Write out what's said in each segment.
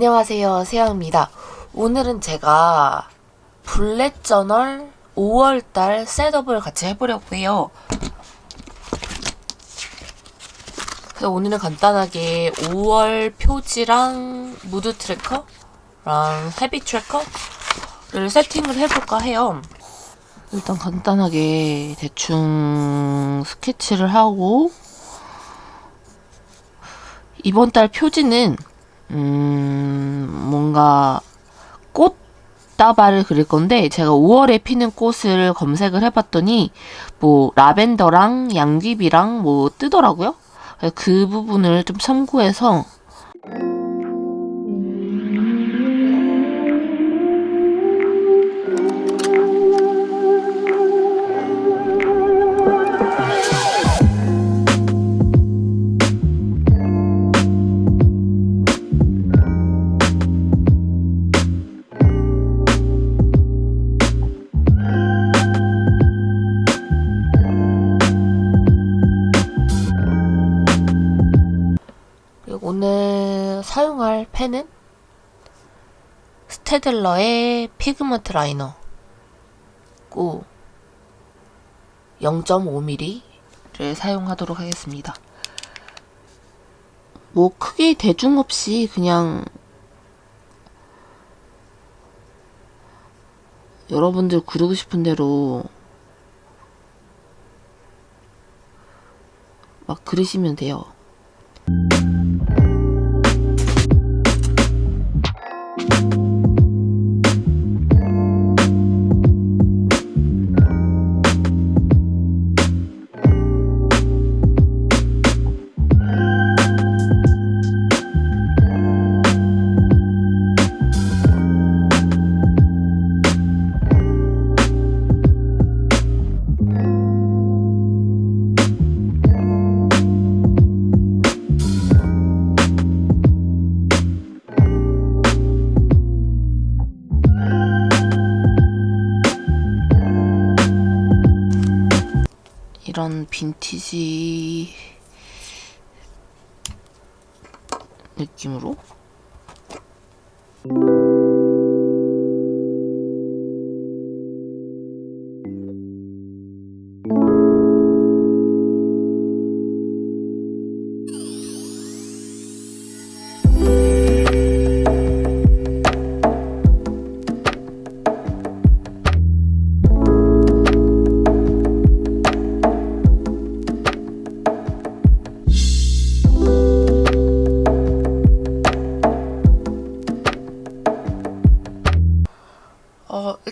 안녕하세요 세영입니다. 오늘은 제가 bullet journal 5월달 setup을 같이 해보려고 해요. 그래서 오늘은 간단하게 5월 표지랑 mood tracker랑 habit tracker를 세팅을 해볼까 해요. 일단 간단하게 대충 스케치를 하고 이번 달 표지는 음, 뭔가 꽃 다발을 그릴 건데 제가 5월에 피는 꽃을 검색을 해봤더니 뭐 라벤더랑 양귀비랑 뭐 뜨더라고요. 그 부분을 좀 참고해서 사용할 펜은 스테들러의 pigment liner 고 0.5mm를 사용하도록 하겠습니다. 뭐 크게 대중 없이 그냥 여러분들 그리고 싶은 대로 막 그리시면 돼요. 이런 빈티지 느낌으로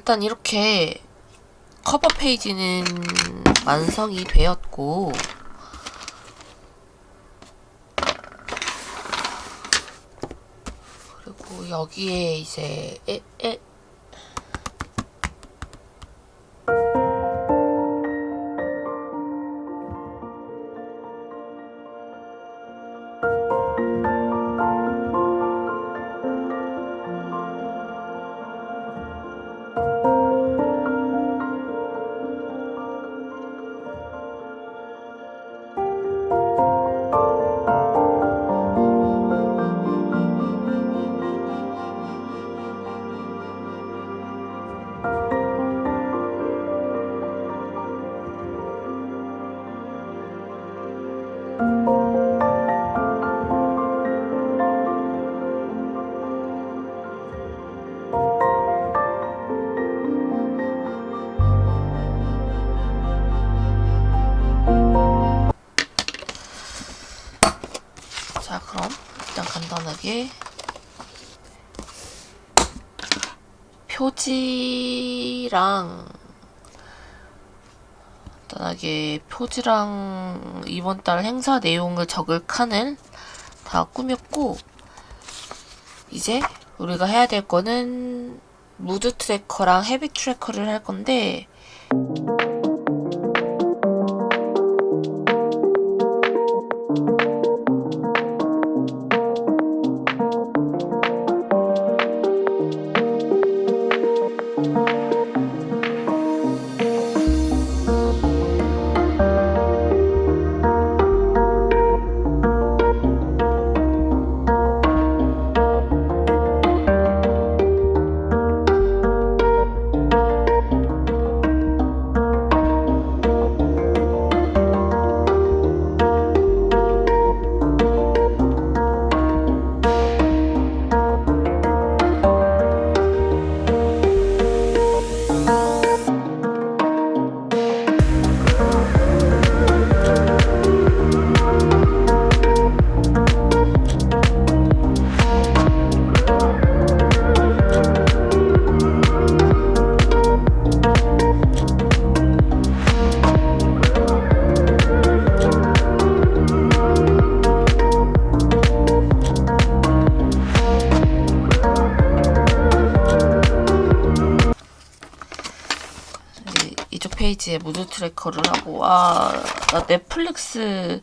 일단 이렇게 커버 페이지는 완성이 되었고 그리고 여기에 이제 에, 에, 간단하게 표지랑 간단하게 표지랑 이번 달 행사 내용을 적을 칸을 다 꾸몄고 이제 우리가 해야 될 거는 mood tracker랑 habit tracker를 할 건데 페이지에 mood tracker를 하고 아나 Netflix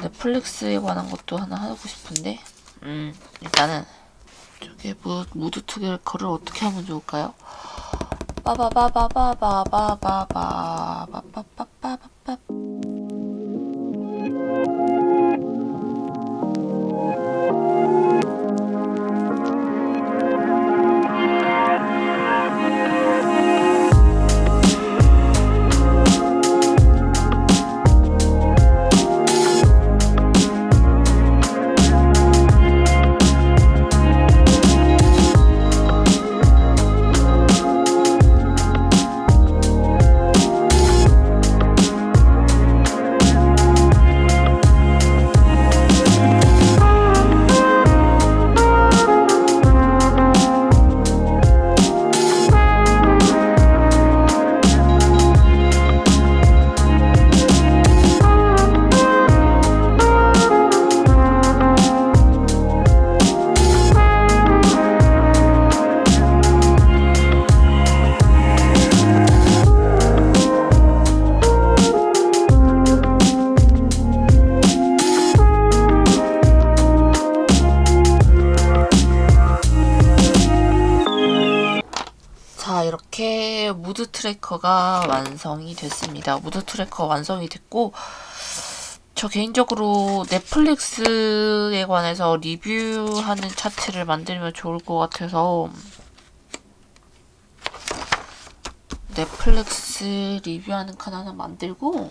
Netflix에 관한 것도 하나 하고 싶은데 음 일단은 저게 무, mood tracker를 어떻게 하면 좋을까요? 빠바바바바바바바바바바바바바바 tracker가 완성이 됐습니다. mood tracker 완성이 됐고, 저 개인적으로 Netflix에 관해서 리뷰하는 차트를 만들면 좋을 것 같아서, 넷플릭스 리뷰하는 칸 하나 만들고,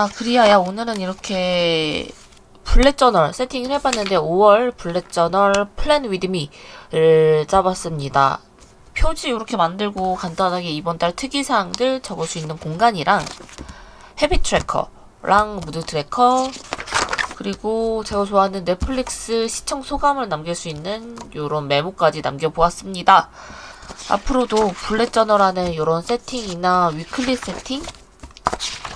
자, 그리하여 오늘은 이렇게 bullet journal 세팅을 해봤는데 5월 bullet journal plan with me를 짜봤습니다. 표지 이렇게 만들고 간단하게 이번 달 특이사항들 적을 수 있는 공간이랑 habit tracker랑 mood tracker 그리고 제가 좋아하는 넷플릭스 시청 소감을 남길 수 있는 이런 메모까지 남겨보았습니다. 앞으로도 bullet journal하는 이런 세팅이나 weekly 세팅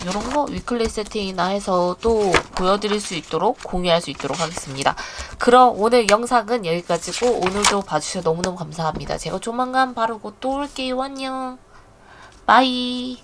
이런 거 weekly 세팅이나 해서 또 보여드릴 수 있도록 공유할 수 있도록 하겠습니다. 그럼 오늘 영상은 여기까지고 오늘도 봐주셔서 너무너무 감사합니다. 제가 조만간 바로 곧 또 올게요. 안녕. bye.